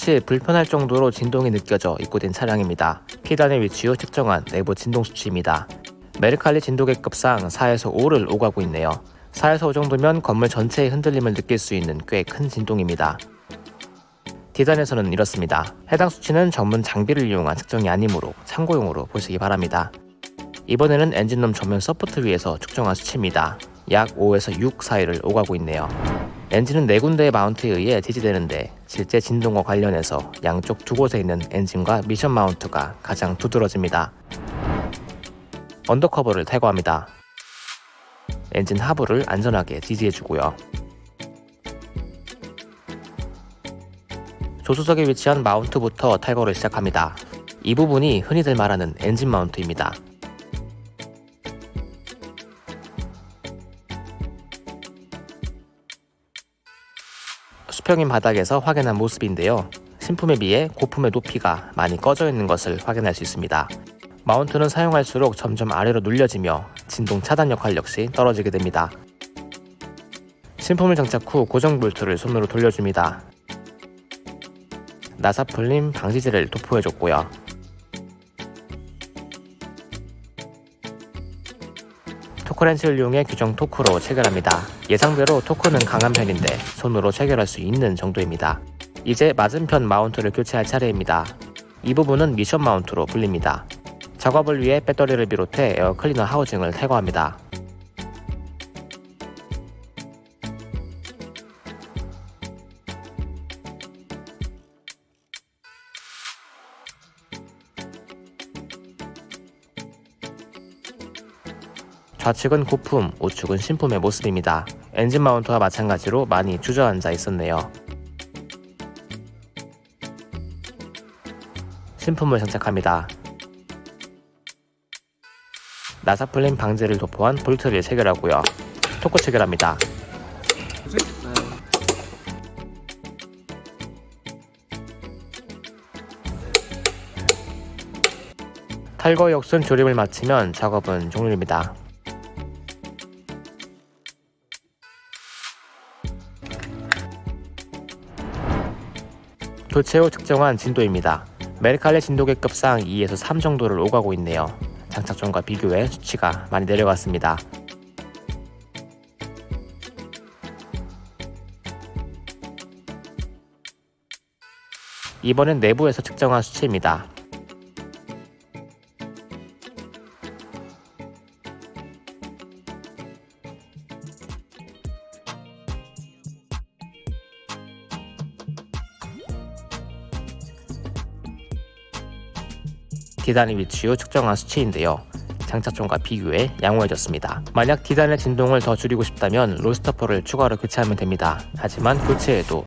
사실 불편할 정도로 진동이 느껴져 입고된 차량입니다. P단에 위치 후 측정한 내부 진동 수치입니다. 메르칼리 진도계급상 4에서 5를 오가고 있네요. 4에서 5 정도면 건물 전체의 흔들림을 느낄 수 있는 꽤 큰 진동입니다. D단에서는 이렇습니다. 해당 수치는 전문 장비를 이용한 측정이 아니므로 참고용으로 보시기 바랍니다. 이번에는 엔진룸 전면 서포트 위에서 측정한 수치입니다. 약 5에서 6 사이를 오가고 있네요. 엔진은 네 군데의 마운트에 의해 지지되는데 실제 진동과 관련해서 양쪽 두 곳에 있는 엔진과 미션 마운트가 가장 두드러집니다. undercover를 탈거합니다. 엔진 하부를 안전하게 지지해주고요. 조수석에 위치한 마운트부터 탈거를 시작합니다. 이 부분이 흔히들 말하는 엔진 마운트입니다. 수평인 바닥에서 확인한 모습인데요. 신품에 비해 고품의 높이가 많이 꺼져 있는 것을 확인할 수 있습니다. 마운트는 사용할수록 점점 아래로 눌려지며 진동 차단 역할 역시 떨어지게 됩니다. 신품을 장착 후 고정 볼트를 손으로 돌려줍니다. 나사 풀림 방지제를 도포해줬고요. 토크렌치를 이용해 규정 토크로 체결합니다. 예상대로 토크는 강한 편인데 손으로 체결할 수 있는 정도입니다. 이제 맞은편 마운트를 교체할 차례입니다. 이 부분은 미션 마운트로 불립니다. 작업을 위해 배터리를 비롯해 에어 클리너 하우징을 탈거합니다. 좌측은 고품, 우측은 신품의 모습입니다. 엔진 마운트와 마찬가지로 많이 주저앉아 있었네요. 신품을 장착합니다. 나사플린 방제를 도포한 볼트를 체결하고요. 토크 체결합니다. 탈거 역순 조립을 마치면 작업은 종료입니다. 교체 후 측정한 진도입니다. 메르칼레 진도계급상 2에서 3 정도를 오가고 있네요. 장착 전과 비교해 수치가 많이 내려갔습니다. 이번엔 내부에서 측정한 수치입니다. 디단의 위치 후 측정한 수치인데요. 장착점과 비교해 양호해졌습니다. 만약 디단의 진동을 더 줄이고 싶다면 로스터퍼를 추가로 교체하면 됩니다. 하지만 교체에도